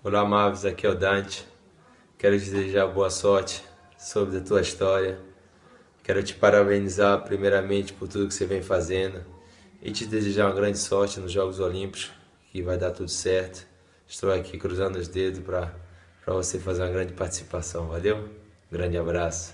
Olá, Mavis, aqui é o Dante. Quero te desejar boa sorte sobre a tua história. Quero te parabenizar primeiramente por tudo que você vem fazendo e te desejar uma grande sorte nos Jogos Olímpicos, que vai dar tudo certo. Estou aqui cruzando os dedos para você fazer uma grande participação. Valeu? Grande abraço.